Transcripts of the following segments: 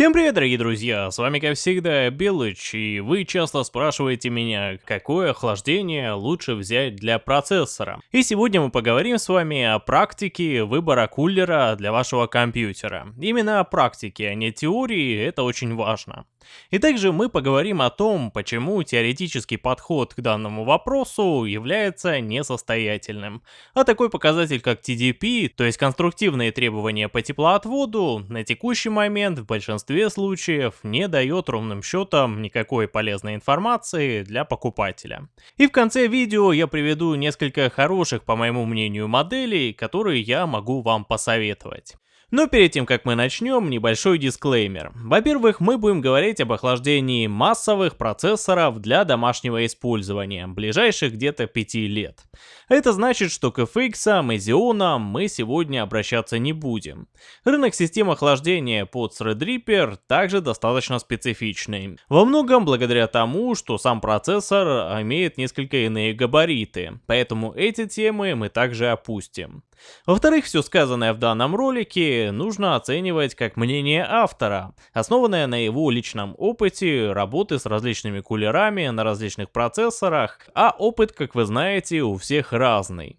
Всем привет, дорогие друзья, с вами как всегда Белыч, и вы часто спрашиваете меня, какое охлаждение лучше взять для процессора. И сегодня мы поговорим с вами о практике выбора кулера для вашего компьютера. Именно о практике, а не теории, это очень важно. И также мы поговорим о том, почему теоретический подход к данному вопросу является несостоятельным. А такой показатель как TDP, то есть конструктивные требования по теплоотводу, на текущий момент в большинстве случаев не дает ровным счетом никакой полезной информации для покупателя. И в конце видео я приведу несколько хороших, по моему мнению, моделей, которые я могу вам посоветовать. Но перед тем, как мы начнем, небольшой дисклеймер. Во-первых, мы будем говорить об охлаждении массовых процессоров для домашнего использования, ближайших где-то 5 лет. Это значит, что к FX Xeon мы сегодня обращаться не будем. Рынок систем охлаждения под Threadripper также достаточно специфичный. Во многом благодаря тому, что сам процессор имеет несколько иные габариты, поэтому эти темы мы также опустим. Во-вторых, все сказанное в данном ролике нужно оценивать как мнение автора, основанное на его личном опыте работы с различными кулерами на различных процессорах, а опыт, как вы знаете, у всех разный.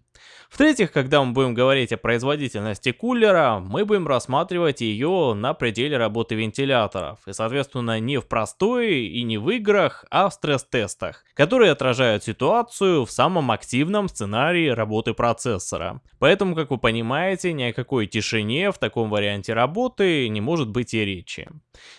В-третьих, когда мы будем говорить о производительности кулера, мы будем рассматривать ее на пределе работы вентиляторов, и соответственно не в простой и не в играх, а в стресс-тестах, которые отражают ситуацию в самом активном сценарии работы процессора. Поэтому, как вы понимаете, ни о какой тишине в таком варианте работы не может быть и речи.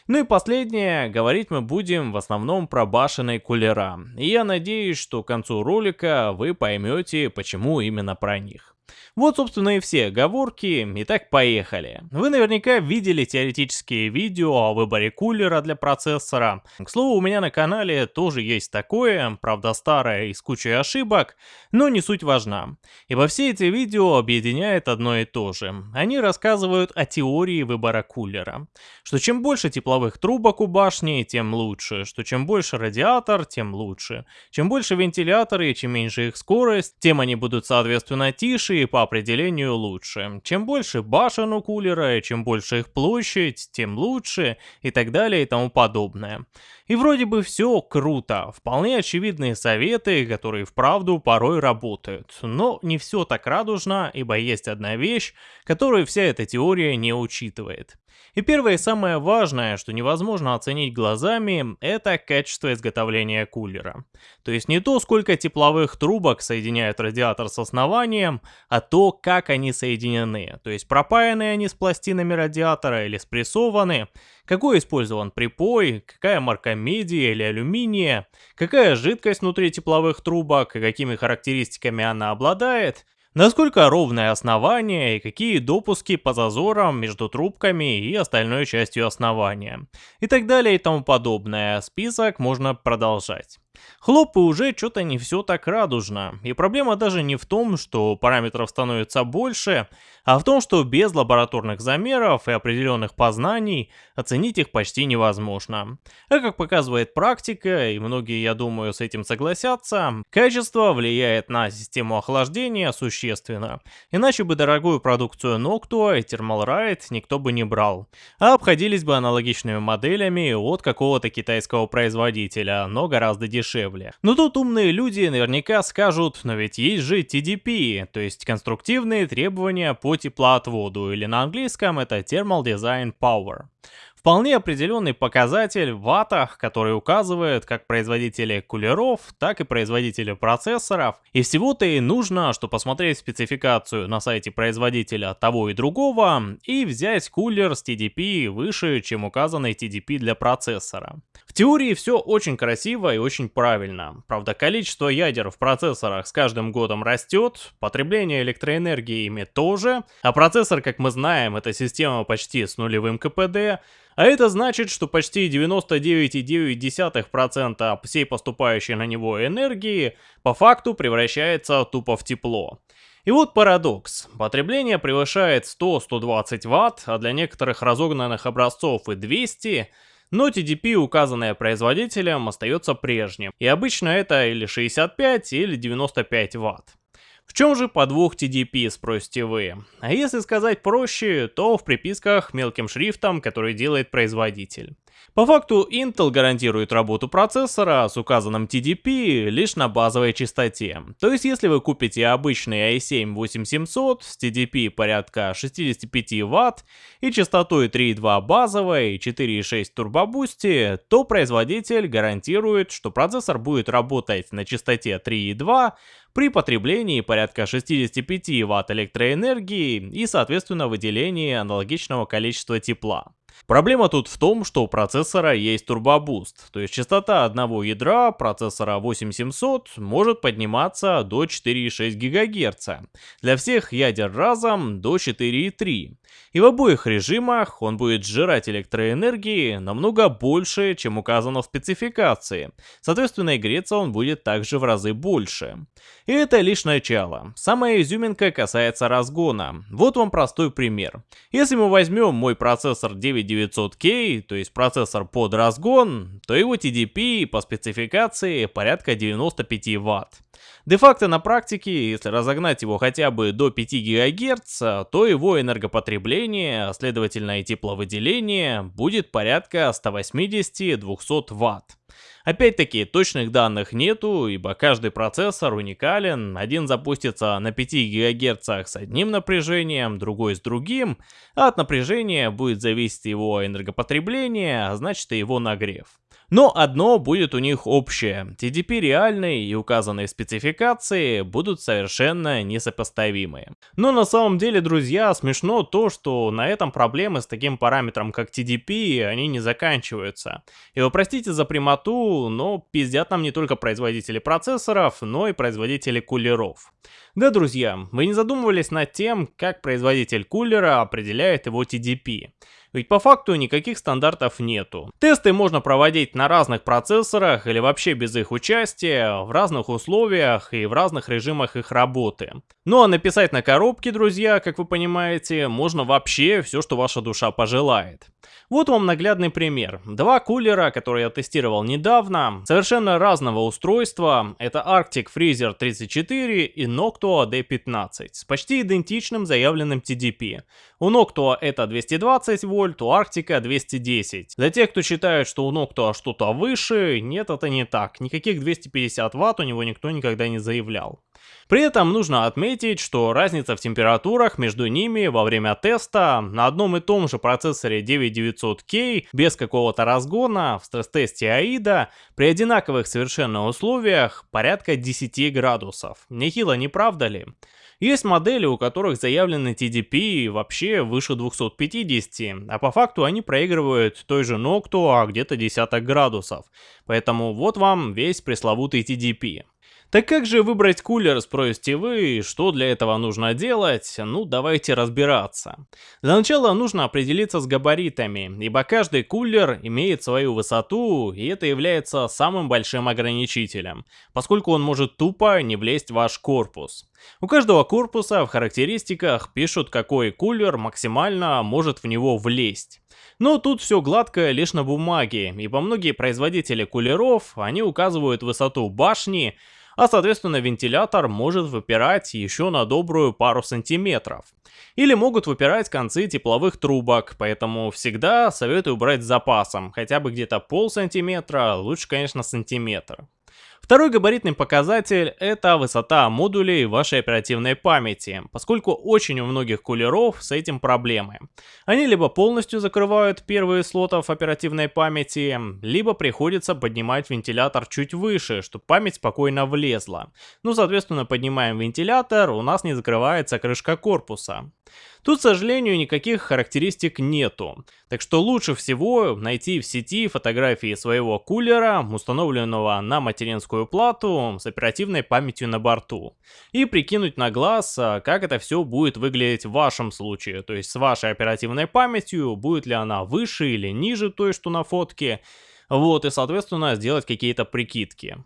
Ну и последнее, говорить мы будем в основном про башенные кулера, и я надеюсь, что к концу ролика вы поймете, почему именно про них. Вот, собственно, и все оговорки. Итак, поехали. Вы наверняка видели теоретические видео о выборе кулера для процессора. К слову, у меня на канале тоже есть такое, правда старое и с кучей ошибок, но не суть важна. Ибо все эти видео объединяет одно и то же. Они рассказывают о теории выбора кулера. Что чем больше тепловых трубок у башни, тем лучше. Что чем больше радиатор, тем лучше. Чем больше вентиляторы и чем меньше их скорость, тем они будут соответственно тише и по определению лучше. Чем больше башен у кулера, чем больше их площадь, тем лучше и так далее и тому подобное. И вроде бы все круто, вполне очевидные советы, которые вправду порой работают. Но не все так радужно, ибо есть одна вещь, которую вся эта теория не учитывает. И первое и самое важное, что невозможно оценить глазами, это качество изготовления кулера. То есть не то, сколько тепловых трубок соединяют радиатор с основанием, а то, как они соединены. То есть пропаяны они с пластинами радиатора или спрессованы, какой использован припой, какая марка меди или алюминия, какая жидкость внутри тепловых трубок и какими характеристиками она обладает, насколько ровное основание и какие допуски по зазорам между трубками и остальной частью основания, и так далее и тому подобное. Список можно продолжать. Хлоп, и уже что-то не все так радужно. И проблема даже не в том, что параметров становится больше, а в том, что без лабораторных замеров и определенных познаний оценить их почти невозможно. А как показывает практика, и многие, я думаю, с этим согласятся, качество влияет на систему охлаждения существенно. Иначе бы дорогую продукцию Noctua и Thermalright никто бы не брал. А обходились бы аналогичными моделями от какого-то китайского производителя, но гораздо дешевле дешевле. Но тут умные люди наверняка скажут, но ведь есть же TDP, то есть конструктивные требования по теплоотводу, или на английском это Thermal Design Power. Вполне определенный показатель в ваттах, который указывает как производители кулеров, так и производители процессоров. И всего-то и нужно, что посмотреть спецификацию на сайте производителя того и другого и взять кулер с TDP выше, чем указанный TDP для процессора. В теории все очень красиво и очень правильно. Правда, количество ядер в процессорах с каждым годом растет, потребление электроэнергии ими тоже, а процессор, как мы знаем, это система почти с нулевым КПД, а это значит, что почти 99,9% всей поступающей на него энергии по факту превращается тупо в тепло. И вот парадокс. Потребление превышает 100-120 Вт, а для некоторых разогнанных образцов и 200 но TDP, указанное производителем, остается прежним, и обычно это или 65 или 95 Вт. В чем же подвох TDP, спросите вы? А если сказать проще, то в приписках мелким шрифтом, который делает производитель. По факту Intel гарантирует работу процессора с указанным TDP лишь на базовой частоте. То есть если вы купите обычный i7-8700 с TDP порядка 65 Вт и частотой 3.2 базовой и 4.6 турбобусти, то производитель гарантирует, что процессор будет работать на частоте 3.2 при потреблении порядка 65 Вт электроэнергии и соответственно выделении аналогичного количества тепла. Проблема тут в том, что у процессора есть турбобуст, то есть частота одного ядра процессора 8700 может подниматься до 4,6 ГГц, для всех ядер разом до 4,3. И в обоих режимах он будет сжирать электроэнергии намного больше, чем указано в спецификации, соответственно и греться он будет также в разы больше. И это лишь начало. Самая изюминка касается разгона. Вот вам простой пример. Если мы возьмем мой процессор 9900K, то есть процессор под разгон, то его TDP по спецификации порядка 95 Вт. Де-факто на практике, если разогнать его хотя бы до 5 ГГц, то его энергопотребление, а следовательно и тепловыделение, будет порядка 180-200 Вт. Опять-таки, точных данных нету, ибо каждый процессор уникален, один запустится на 5 ГГц с одним напряжением, другой с другим, а от напряжения будет зависеть его энергопотребление, а значит и его нагрев. Но одно будет у них общее. TDP реальные и указанные спецификации будут совершенно несопоставимые. Но на самом деле, друзья, смешно то, что на этом проблемы с таким параметром, как TDP, они не заканчиваются. И вы простите за прямоту, но пиздят нам не только производители процессоров, но и производители кулеров. Да, друзья, вы не задумывались над тем, как производитель кулера определяет его TDP. Ведь по факту никаких стандартов нету. Тесты можно проводить на разных процессорах или вообще без их участия, в разных условиях и в разных режимах их работы. Ну а написать на коробке, друзья, как вы понимаете, можно вообще все, что ваша душа пожелает. Вот вам наглядный пример. Два кулера, которые я тестировал недавно, совершенно разного устройства. Это Arctic Freezer 34 и Noctua D15 с почти идентичным заявленным TDP. У Noctua это 220 вольт, у Arctic 210. Для тех, кто считает, что у Noctua что-то выше, нет, это не так. Никаких 250 ватт у него никто никогда не заявлял. При этом нужно отметить, что разница в температурах между ними во время теста на одном и том же процессоре 9900K без какого-то разгона в стресс-тесте AIDA при одинаковых совершенно условиях порядка 10 градусов. Нехило, не правда ли? Есть модели, у которых заявлены TDP вообще выше 250, а по факту они проигрывают той же Noctua где-то десяток градусов. Поэтому вот вам весь пресловутый TDP. Так как же выбрать кулер, спросите вы, что для этого нужно делать? Ну, давайте разбираться. Для начала нужно определиться с габаритами, ибо каждый кулер имеет свою высоту, и это является самым большим ограничителем, поскольку он может тупо не влезть в ваш корпус. У каждого корпуса в характеристиках пишут, какой кулер максимально может в него влезть. Но тут все гладко лишь на бумаге, ибо многие производители кулеров, они указывают высоту башни, а соответственно вентилятор может выпирать еще на добрую пару сантиметров. Или могут выпирать концы тепловых трубок, поэтому всегда советую брать с запасом, хотя бы где-то пол сантиметра, лучше конечно сантиметр. Второй габаритный показатель – это высота модулей вашей оперативной памяти, поскольку очень у многих кулеров с этим проблемы. Они либо полностью закрывают первые слотов оперативной памяти, либо приходится поднимать вентилятор чуть выше, чтобы память спокойно влезла. Ну, соответственно, поднимаем вентилятор, у нас не закрывается крышка корпуса. Тут, к сожалению, никаких характеристик нету. Так что лучше всего найти в сети фотографии своего кулера, установленного на материнскую плату с оперативной памятью на борту. И прикинуть на глаз, а, как это все будет выглядеть в вашем случае. То есть с вашей оперативной памятью, будет ли она выше или ниже той, что на фотке. Вот, и соответственно сделать какие-то прикидки.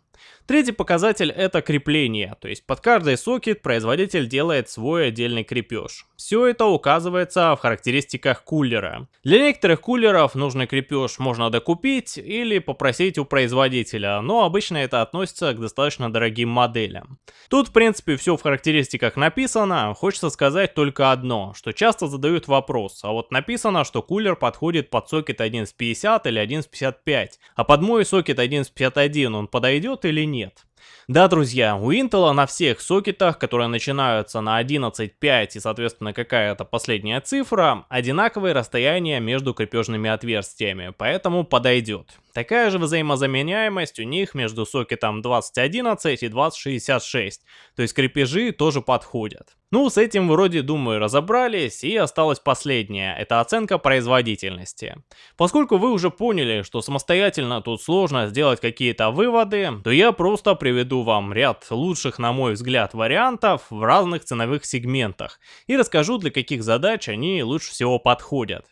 Третий показатель это крепление, то есть под каждый сокет производитель делает свой отдельный крепеж. Все это указывается в характеристиках кулера. Для некоторых кулеров нужный крепеж можно докупить или попросить у производителя, но обычно это относится к достаточно дорогим моделям. Тут в принципе все в характеристиках написано, хочется сказать только одно, что часто задают вопрос, а вот написано, что кулер подходит под сокет 1.50 или 1.55, а под мой сокет 1.51 он подойдет или нет? Да, друзья, у Intel на всех сокетах, которые начинаются на 11.5 и, соответственно, какая-то последняя цифра, одинаковые расстояния между крепежными отверстиями, поэтому подойдет. Такая же взаимозаменяемость у них между сокетом 2011 и 2066, то есть крепежи тоже подходят. Ну, с этим вроде, думаю, разобрались, и осталось последнее, это оценка производительности. Поскольку вы уже поняли, что самостоятельно тут сложно сделать какие-то выводы, то я просто приведу вам ряд лучших, на мой взгляд, вариантов в разных ценовых сегментах, и расскажу, для каких задач они лучше всего подходят.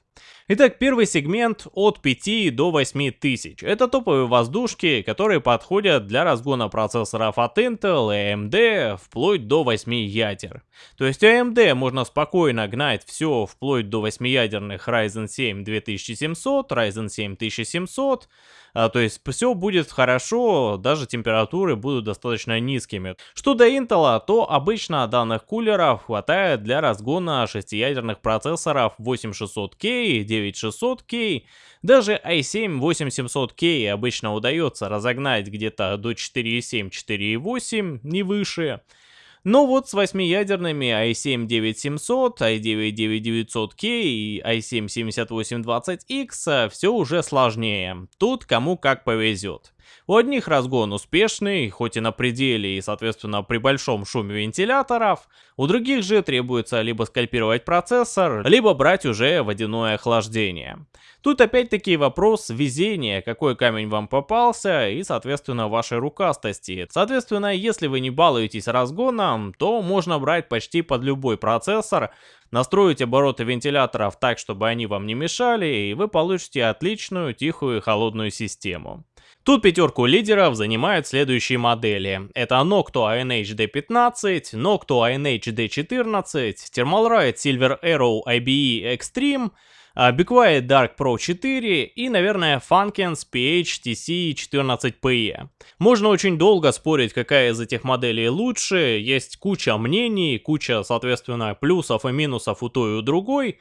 Итак, первый сегмент от 5 до 8 тысяч. Это топовые воздушки, которые подходят для разгона процессоров от Intel и AMD вплоть до 8 ядер. То есть AMD можно спокойно гнать все вплоть до 8 ядерных Ryzen 7 2700, Ryzen 7 1700, а, то есть все будет хорошо, даже температуры будут достаточно низкими. Что до Intel, то обычно данных кулеров хватает для разгона 6-ядерных процессоров 8600K и 9600K. Даже i7-8700K обычно удается разогнать где-то до 4.7-4.8, не выше. Но вот с 8-ядерными i7-9700, i9-9900K и i7-7820X все уже сложнее. Тут кому как повезет. У одних разгон успешный, хоть и на пределе и соответственно при большом шуме вентиляторов, у других же требуется либо скальпировать процессор, либо брать уже водяное охлаждение. Тут опять-таки вопрос везения, какой камень вам попался и соответственно вашей рукастости. Соответственно, если вы не балуетесь разгоном, то можно брать почти под любой процессор, настроить обороты вентиляторов так, чтобы они вам не мешали, и вы получите отличную, тихую и холодную систему. Тут пятерку лидеров занимают следующие модели. Это Noctua NH-D15, Noctua NH-D14, Thermalright Silver Arrow IBE Extreme, Be Quiet Dark Pro 4 и, наверное, Funkens PH TC14PE. Можно очень долго спорить, какая из этих моделей лучше, есть куча мнений, куча, соответственно, плюсов и минусов у той и у другой,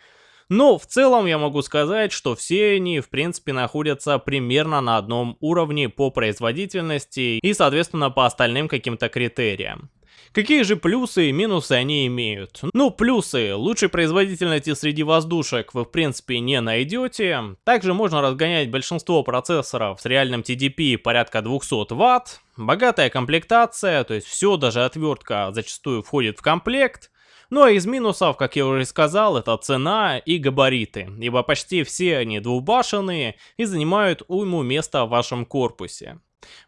но в целом я могу сказать, что все они в принципе находятся примерно на одном уровне по производительности и соответственно по остальным каким-то критериям. Какие же плюсы и минусы они имеют? Ну, плюсы. Лучшей производительности среди воздушек вы в принципе не найдете. Также можно разгонять большинство процессоров с реальным TDP порядка 200 Вт. Богатая комплектация, то есть все, даже отвертка зачастую входит в комплект. Ну а из минусов, как я уже сказал, это цена и габариты, ибо почти все они двухбашенные и занимают уйму места в вашем корпусе.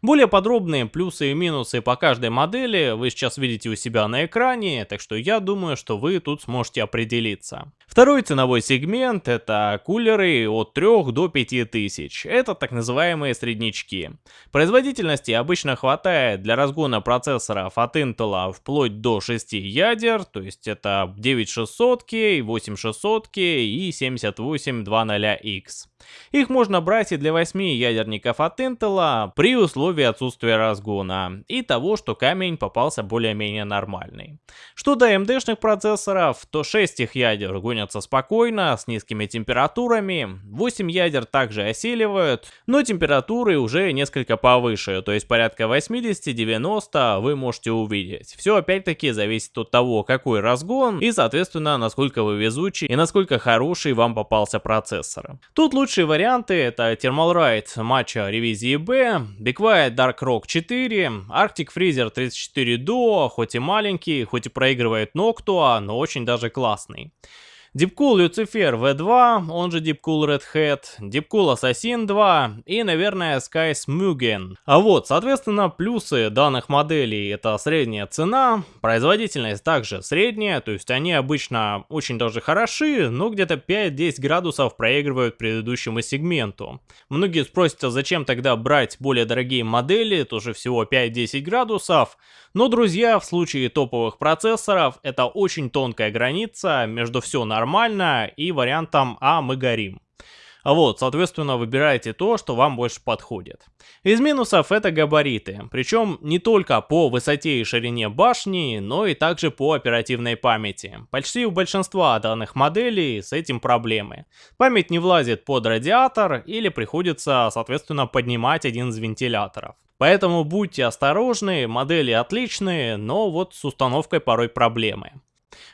Более подробные плюсы и минусы по каждой модели вы сейчас видите у себя на экране, так что я думаю, что вы тут сможете определиться. Второй ценовой сегмент это кулеры от 3 до 5000. Это так называемые среднячки. Производительности обычно хватает для разгона процессоров от Intel вплоть до 6 ядер, то есть это 9600K, 8600K и 7820X. Их можно брать и для 8 ядерников от Intel при условии отсутствия разгона и того, что камень попался более-менее нормальный. Что до AMD-шных процессоров, то 6 их ядер гонятся спокойно, с низкими температурами, 8 ядер также оселивают, но температуры уже несколько повыше, то есть порядка 80-90 вы можете увидеть. Все опять-таки зависит от того, какой разгон и соответственно насколько вы везучий и насколько хороший вам попался процессор. Тут лучшие варианты это Thermalright матча ревизии B, Be Quiet Dark Rock 4, Arctic Freezer 34 Duo, хоть и маленький, хоть и проигрывает Noctua, но очень даже классный. Deepcool Lucifer V2, он же Deepcool Red Hat, Deepcool Assassin 2 и, наверное, Sky Smugen. А вот, соответственно, плюсы данных моделей это средняя цена, производительность также средняя, то есть они обычно очень даже хороши, но где-то 5-10 градусов проигрывают предыдущему сегменту. Многие спросят, а зачем тогда брать более дорогие модели, тоже всего 5-10 градусов, но, друзья, в случае топовых процессоров это очень тонкая граница между все нормально и вариантом «а мы горим». Вот, соответственно, выбирайте то, что вам больше подходит. Из минусов это габариты, причем не только по высоте и ширине башни, но и также по оперативной памяти. Почти у большинства данных моделей с этим проблемы. Память не влазит под радиатор или приходится, соответственно, поднимать один из вентиляторов. Поэтому будьте осторожны, модели отличные, но вот с установкой порой проблемы.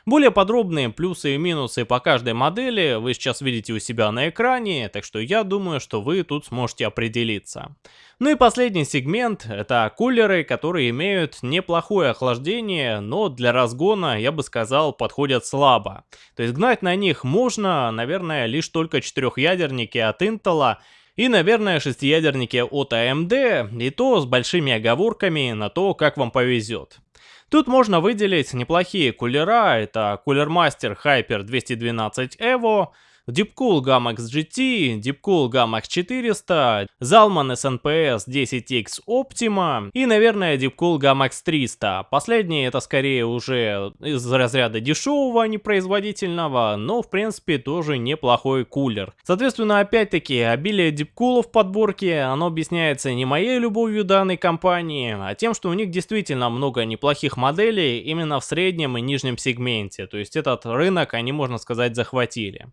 Более подробные плюсы и минусы по каждой модели вы сейчас видите у себя на экране, так что я думаю, что вы тут сможете определиться. Ну и последний сегмент, это кулеры, которые имеют неплохое охлаждение, но для разгона, я бы сказал, подходят слабо. То есть гнать на них можно, наверное, лишь только четырехъядерники от Intel, и, наверное, шестиядерники от AMD, и то с большими оговорками на то, как вам повезет. Тут можно выделить неплохие кулера, это Cooler Master Hyper 212 Evo, Deepcool Gamax GT, Deepcool Gamax 400, Zalman SNPS 10X Optima и, наверное, Deepcool Gamax 300. Последний это скорее уже из разряда дешевого, непроизводительного, но в принципе тоже неплохой кулер. Соответственно, опять-таки, обилие дипкулов в подборке, оно объясняется не моей любовью данной компании, а тем, что у них действительно много неплохих моделей именно в среднем и нижнем сегменте. То есть этот рынок они, можно сказать, захватили.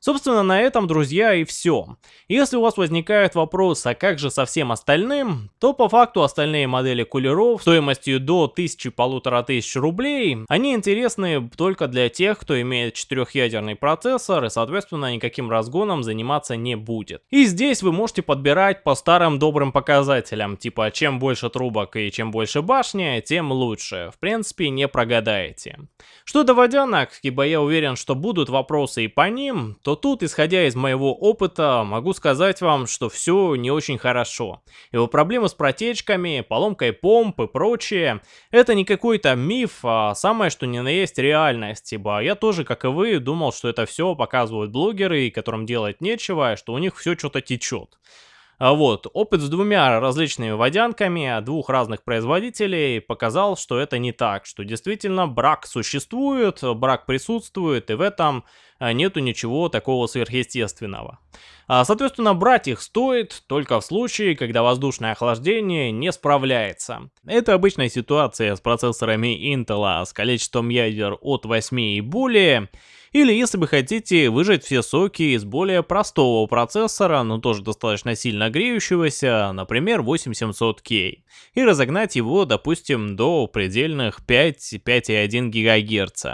Собственно, на этом, друзья, и все. Если у вас возникает вопрос, а как же со всем остальным, то по факту остальные модели кулеров стоимостью до 1000-1500 рублей, они интересны только для тех, кто имеет четырехъядерный процессор и, соответственно, никаким разгоном заниматься не будет. И здесь вы можете подбирать по старым добрым показателям, типа чем больше трубок и чем больше башни, тем лучше. В принципе, не прогадаете. Что до водянок, ибо я уверен, что будут вопросы и по ним, то тут, исходя из моего опыта, могу сказать вам, что все не очень хорошо. Его проблемы с протечками, поломкой помп и прочее, это не какой-то миф, а самое что ни на есть реальность, ибо я тоже, как и вы, думал, что это все показывают блогеры, которым делать нечего, что у них все что-то течет. А вот, опыт с двумя различными водянками двух разных производителей показал, что это не так, что действительно брак существует, брак присутствует, и в этом нету ничего такого сверхъестественного. А, соответственно, брать их стоит только в случае, когда воздушное охлаждение не справляется. Это обычная ситуация с процессорами Intel с количеством ядер от 8 и более, или если вы хотите выжать все соки из более простого процессора, но тоже достаточно сильно греющегося, например 8700K, и разогнать его, допустим, до предельных 5-5,1 ГГц.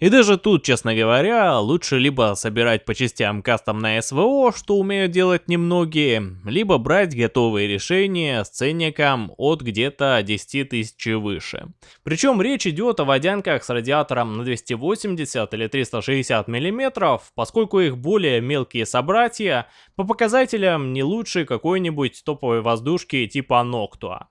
И даже тут, честно говоря, лучше либо собирать по частям кастомное СВО, что умеют делать немногие, либо брать готовые решения с ценником от где-то 10 тысяч выше. Причем речь идет о водянках с радиатором на 280 или 360 мм, поскольку их более мелкие собратья по показателям не лучше какой-нибудь топовой воздушки типа Noctua.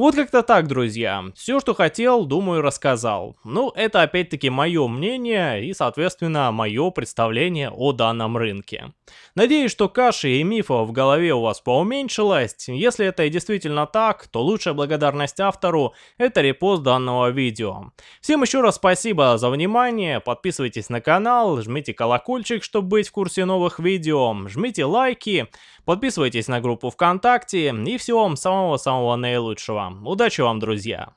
Вот как-то так, друзья. Все, что хотел, думаю, рассказал. Ну, это опять-таки мое мнение и, соответственно, мое представление о данном рынке. Надеюсь, что каши и мифов в голове у вас поуменьшилось. Если это и действительно так, то лучшая благодарность автору – это репост данного видео. Всем еще раз спасибо за внимание, подписывайтесь на канал, жмите колокольчик, чтобы быть в курсе новых видео, жмите лайки, подписывайтесь на группу ВКонтакте и всего вам самого-самого наилучшего. Удачи вам, друзья!